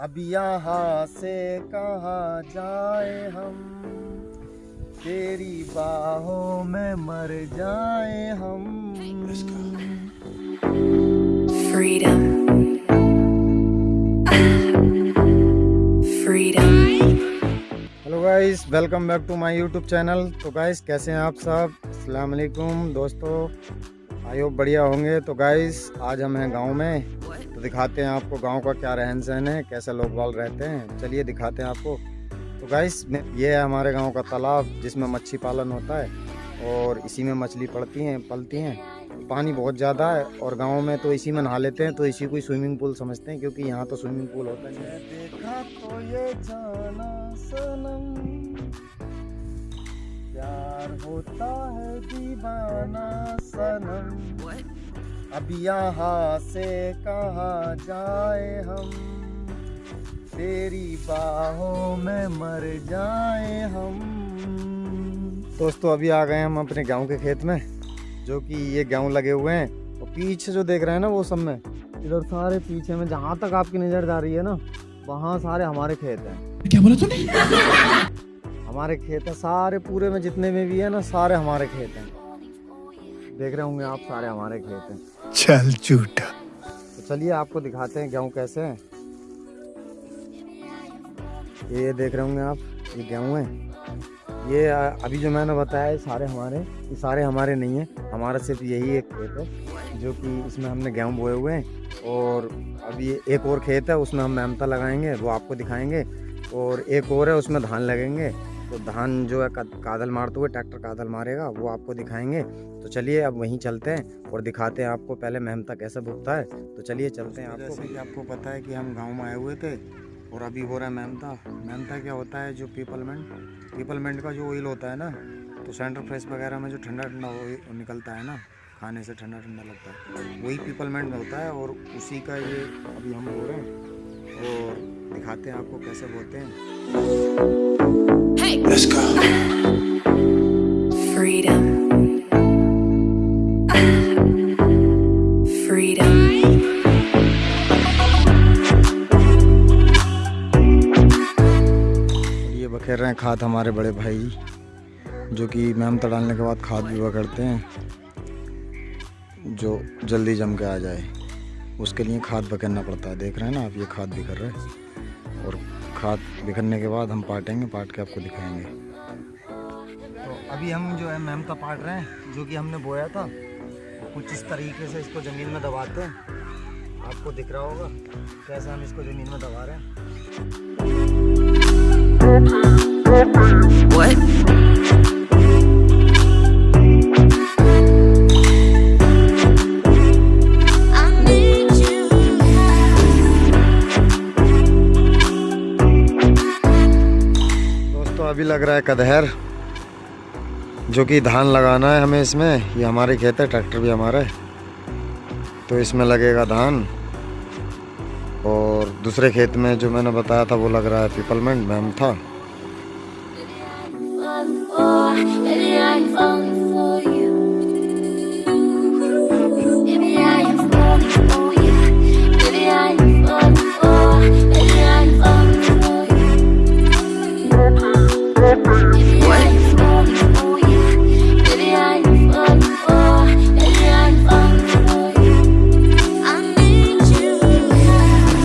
अब यहाँ से कहाँ जाए हम? तेरी बाहों में मर जाए हम। Freedom. Freedom. Hello guys welcome back to my YouTube channel तो गाइस कैसे हैं आप सब? अस्सलाम वालेकुम दोस्तों। आई होप बढ़िया होंगे। तो गाइस आज हम हैं गाँव में। दिखाते हैं आपको गाँव का क्या रहन सहन है कैसे लोग बाल रहते हैं। चलिए दिखाते हैं आपको। तो गाइस ये है हमारे गाँव का तालाब जिसमें मच्छी पालन होता है और इसी में मछली पड़ती हैं पलती हैं। पानी बहुत ज़्यादा है और गाँव में तो इसी में नहा लेते हैं तो इसी को ही स्विमिंग पूल समझते हैं क्योंकि यहाँ तो स्विमिंग पूल होता है। देखा तो ये जाना प्यार होता है दीवाना सनम। अब यहाँ से कहाँ जाए हम? तेरी बाहों में मर जाए हम। दोस्तों अभी आ गए हम अपने गाँव के खेत में जो कि ये गेहूँ लगे हुए हैं। और पीछे जो देख रहे हैं ना वो सब में इधर सारे पीछे में जहाँ तक आपकी नज़र जा रही है ना वहाँ सारे हमारे खेत हैं। क्या बोला तूने? हमारे खेत हैं सारे पूरे में जितने में भी है ना सारे हमारे खेत हैं। देख रहे होंगे आप सारे हमारे खेत हैं। चल झूठा। तो चलिए आपको दिखाते हैं गेहूँ कैसे हैं। ये देख रहे होंगे आप, ये गेहूँ है। ये अभी जो मैंने बताया, ये सारे हमारे, ये सारे हमारे नहीं हैं। हमारा सिर्फ़ यही एक खेत है, जो कि इसमें हमने गेहूँ बोए हुए हैं। और अभी एक और खेत है, उसमें हम मेहनता लगाएँगे, वो आपको दिखाएँगे। और एक और है, उसमें धान लगेंगे। तो धान जो है कादल मारते हुए, ट्रैक्टर कादल मारेगा, वो आपको दिखाएँगे। तो चलिए, अब वहीं चलते हैं और दिखाते हैं आपको, पहले मेहमता कैसे भुगता है। तो चलिए चलते हैं आपको। जैसे कि आपको पता है कि हम गाँव में आए हुए थे और अभी हो रहा है मेहमता मेहमता क्या होता है, जो पीपलमेंट पीपलमेंट का जो ऑयल होता है ना तो सेंटर फ्रेश वगैरह में जो ठंडा ठंडा निकलता है ना, खाने से ठंडा ठंडा लगता है, वही पीपलमेंट में होता है और उसी का ये अभी हम बो रहे हैं। दिखाते हैं आपको कैसे बोलते हैं। Let's go Freedom. Freedom. ये बखेर रहे हैं खाद हमारे बड़े भाई जो कि मेहनत डालने के बाद खाद भी पकड़ते हैं जो जल्दी जम के आ जाए उसके लिए खाद बखेरना पड़ता है। देख रहे हैं ना आप ये खाद भी कर रहे हैं। और खाद बिखरने के बाद हम पाटेंगे पाट के आपको दिखाएँगे। तो अभी हम जो है मेहनता पाट रहे हैं जो कि हमने बोया था। कुछ इस तरीके से इसको ज़मीन में दबाते हैं। आपको दिख रहा होगा कैसे हम इसको ज़मीन में दबा रहे हैं। What? अभी लग रहा है कदहर जो कि धान लगाना है हमें इसमें ये हमारे खेत है ट्रैक्टर भी हमारा है तो इसमें लगेगा धान और दूसरे खेत में जो मैंने बताया था वो लग रहा है पीपलमेंट मैम था